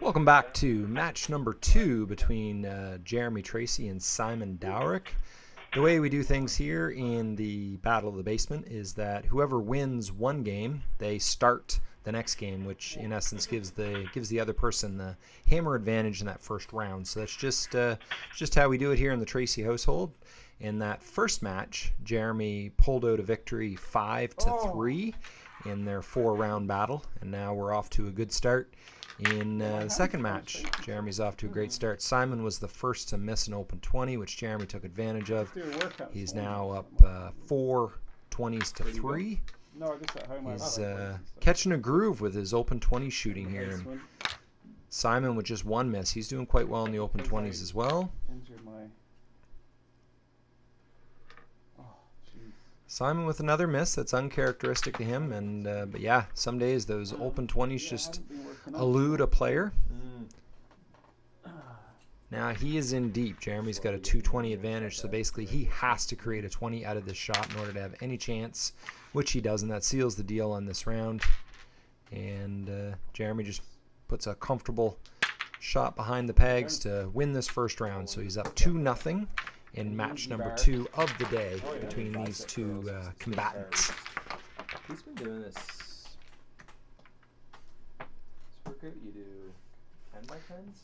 Welcome back to match number two between uh, Jeremy Tracy and Simon Dowrick. The way we do things here in the Battle of the Basement is that whoever wins one game, they start the next game, which in essence gives the gives the other person the hammer advantage in that first round. So that's just uh, just how we do it here in the Tracy household. In that first match, Jeremy pulled out a victory five to Oh. three in their four-round battle, and now we're off to a good start in uh, the second match. Jeremy's off to a great start. Simon was the first to miss an open 20, which Jeremy took advantage of. Do a workout. He's now up uh, four 20s to three. No, I guess at home He's uh, weights and stuff. catching a groove with his open 20 shooting here. And. Simon with just one miss. He's doing quite well in the open 20s as well. Injured my. Oh, jeez. Simon with another miss. That's uncharacteristic to him. And uh, but yeah, some days those open 20s just elude a player. Now he is in deep. Jeremy's got a 220 advantage, so basically he has to create a 20 out of this shot in order to have any chance, which he does, and that seals the deal on this round. And uh, Jeremy just puts a comfortable shot behind the pegs to win this first round. So he's up two nothing in match number two of the day between these two uh, combatants. He's been doing this. Workout you do 10 by 10s?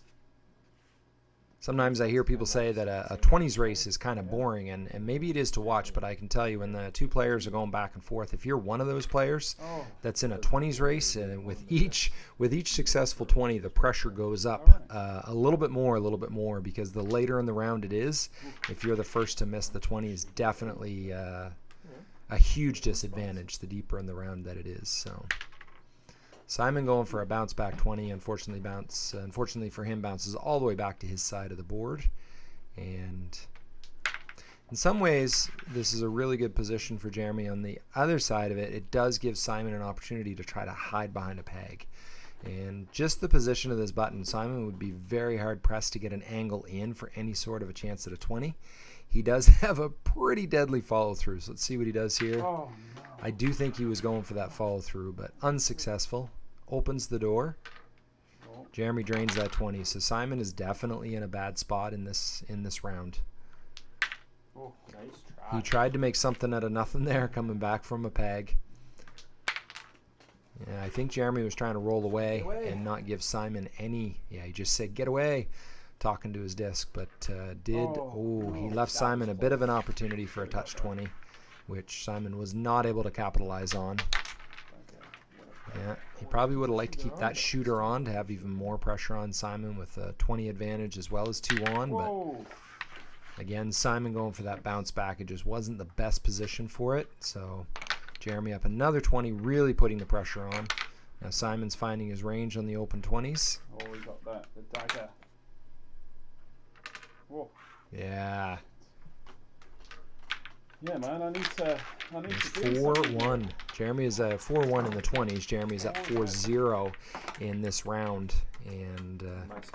Sometimes I hear people say that a, a 20s race is kind of boring, and, and maybe it is to watch, but I can tell you when the two players are going back and forth, if you're one of those players Oh, that's in a 20s race, and with each with each successful 20, the pressure goes up uh, a little bit more, a little bit more, because the later in the round it is, if you're the first to miss the 20 is definitely uh, a huge disadvantage the deeper in the round that it is. So. Simon going for a bounce back 20. Unfortunately, bounce. Unfortunately for him, bounces all the way back to his side of the board, and in some ways, this is a really good position for Jeremy. On the other side of it, it does give Simon an opportunity to try to hide behind a peg. And just the position of this button, Simon would be very hard pressed to get an angle in for any sort of a chance at a 20. He does have a pretty deadly follow through, so let's see what he does here. oh no. I do think he was going for that follow through, but unsuccessful. Opens the door. Oh, Jeremy drains that 20. So Simon is definitely in a bad spot in this in this round. oh. Nice He tried to make something out of nothing there, coming back from a peg. Yeah, I think Jeremy was trying to roll away, away. and not give Simon any. Yeah, he just said, "Get away," talking to his disc, but uh, did. Oh, Oh, he no, left Simon a bit of an opportunity for a touch 20, which Simon was not able to capitalize on. Yeah, he probably would have liked to keep that shooter on to have even more pressure on Simon with a 20 advantage as well as two on. But again, Simon going for that bounce back, it just wasn't the best position for it. So Jeremy up another 20, really putting the pressure on. Now Simon's finding his range on the open 20s. Oh, we got that. The dagger. Whoa. Yeah, Yeah, man. I need to. I need to do 4 something here. 1. Jeremy is uh, 4 1 in the 20s. Jeremy's up 4 0 in this round. And uh, Nice.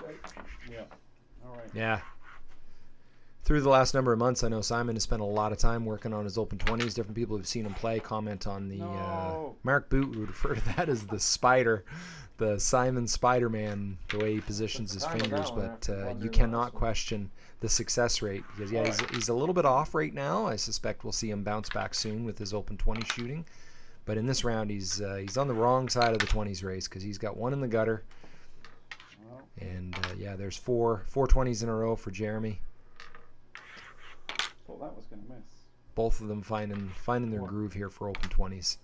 Yeah. All right. Yeah. Through the last number of months, I know Simon has spent a lot of time working on his open 20s. Different people who've seen him play comment on the. Uh, Mark Boot would refer to that as the spider, the Simon Spider Man, the way he positions his fingers. But uh, you cannot question the success rate because, yeah, he's, he's a little bit off right now. I suspect we'll see him bounce back soon with his open 20 shooting. But in this round, he's uh, he's on the wrong side of the 20s race because he's got one in the gutter. And uh, yeah, there's four four 20s in a row for Jeremy. Thought that was gonna miss. both of them finding finding their groove here for open 20s.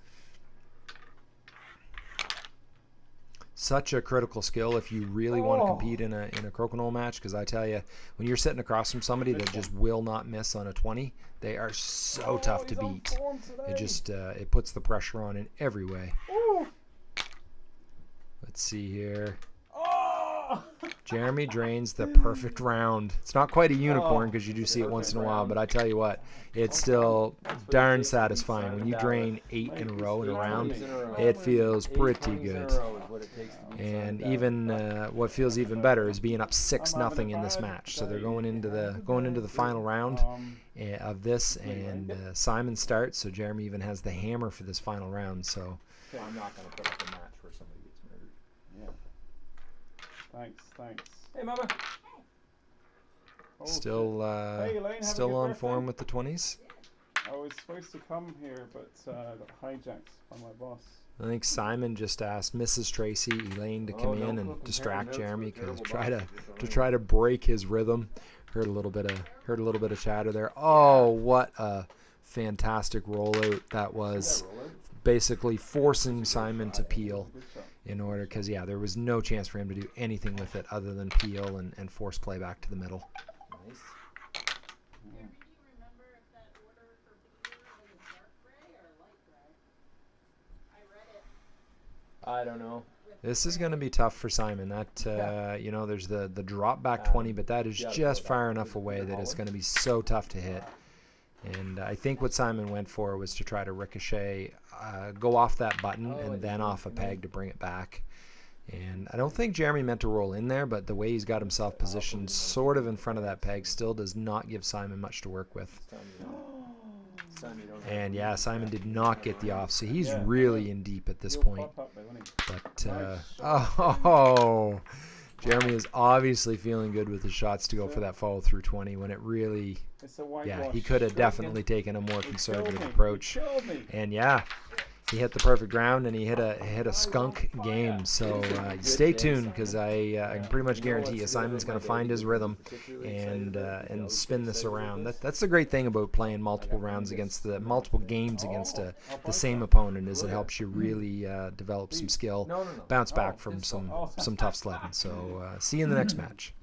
Such a critical skill if you really want to Oh. compete in a in a crokinole match because I tell you, when you're sitting across from somebody that just will not miss on a 20, they are so Oh, tough to beat. It just uh, it puts the pressure on in every way. Ooh. Let's see here. Oh. Jeremy drains the perfect round. It's not quite a unicorn Oh, because you do see it once in a while, but I tell you what, it's still darn satisfying when you drain eight in a row in a round. It feels pretty good. And even uh, what feels even better is being up six nothing in this match. So they're going into the going into the final round Um, uh, of this, and uh, Simon starts. So Jeremy even has the hammer for this final round. So I'm not going to put up a match where somebody gets murdered. yeah. Thanks, thanks. Hey, mama. Oh, Still, uh, Hey, Elaine, still on birthday. form with the 20s. I was supposed to come here, but uh, I got hijacked by my boss. I think Simon just asked Mrs. Tracy, Elaine, to Oh, come don't in and distract Jeremy because try to boss if you're to try to break his rhythm. Heard a little bit of heard a little bit of chatter there. Oh, what a fantastic rollout that was! Yeah, roll it. Basically forcing Simon to peel Good shot. In order because yeah, there was no chance for him to do anything with it other than peel and, and force play back to the middle. Nice. Yeah. Do you remember if that order for beer dark gray or light gray? I read it I don't know. This is going to be tough for Simon. That uh, Yeah. you know, there's the the drop back Um, 20, but that is yeah, just far enough is- is away that it's going to be so tough to hit. And I think what Simon went for was to try to ricochet, uh, go off that button, Oh, and then off a peg to bring it back. And I don't think Jeremy meant to roll in there, but the way he's got himself positioned, sort of in front of that peg, still does not give Simon much to work with. This time you don't. This time you don't have And yeah, Simon did not get the off, so he's really in deep at this point. pop up by winning. But uh, oh, Jeremy is obviously feeling good with his shots to go for that follow through 20 when it really, It's a yeah, he could have definitely taken a more conservative approach. And yeah, he hit the perfect round and he hit a hit a skunk game. So uh, stay tuned because I uh, I can pretty much guarantee you Simon's going to find his rhythm and uh, and spin this around. That, that's the great thing about playing multiple rounds against the multiple games against uh, the same opponent is it helps you really uh, develop some skill, bounce back from some some tough sledding. So uh, see you in the next match.